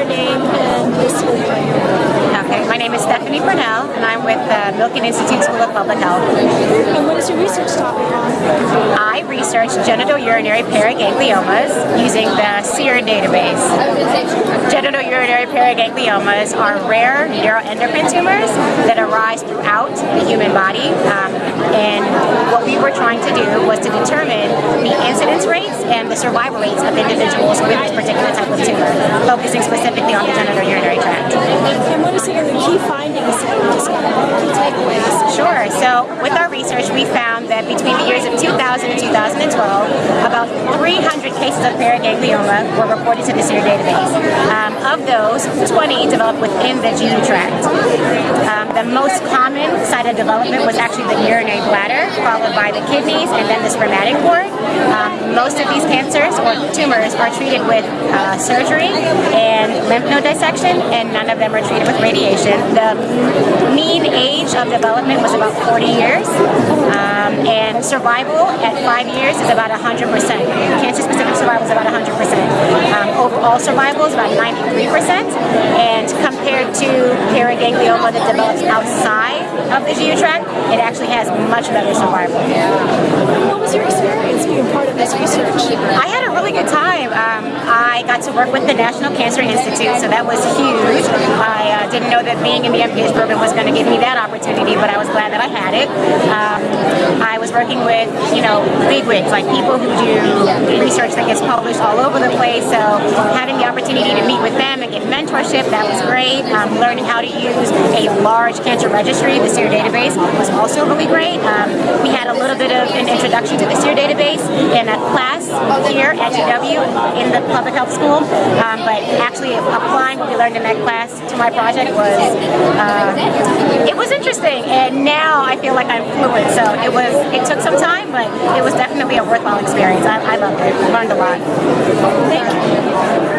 your name and your school Okay, my name is Stephanie Purnell, and I'm with the Milken Institute School of Public Health. And what is your research topic on? I research genitourinary paragangliomas using the SEER database. Genitourinary paragangliomas are rare neuroendocrine tumors that arise throughout the human body, um, and what we were trying to do was to determine the and the survival rates of individuals with this particular type of tumor, focusing specifically on the genitourinary tract. And what are some of the key findings that you discovered? Key takeaways? Sure. So with our research, we found that between the years of 2000 and 2012, about 300 cases of paraganglioma were reported to the SEER database. Um, of those, 20 developed within the GU tract. Um, the most common site of development was actually the urinary bladder, followed by the kidneys, and then the spermatic cord. Most of these cancers or tumors are treated with uh, surgery and lymph node dissection, and none of them are treated with radiation. The mean age of development was about 40 years, um, and survival at five years is about 100%. Cancer-specific survival is about 100%. Um, overall survival is about 93%, and compared to paraganglioma that develops outside of the GU tract, it actually has much better survival. What was your experience being part of this research? I had a really good time. Um, I got to work with the National Cancer Institute, so that was huge. I uh, didn't know that being in the MPH program was going to give me that opportunity, but I was glad that I had it. Um, I was working with, you know, bigwigs, like people who do research that gets published all over the place, so having the opportunity to meet with them and get mentorship, that was great. Um, learning how to use a large cancer registry, the SEER database, was also really great. Um, we had a little bit of an introduction to the SEER database in a class here at GW in the public health school, um, but actually applying what we learned in that class to my project was, uh, it was interesting, and now I feel like I'm fluent, so it was, it took some time, but it was definitely a worthwhile experience. I, I loved it, learned a lot. Thank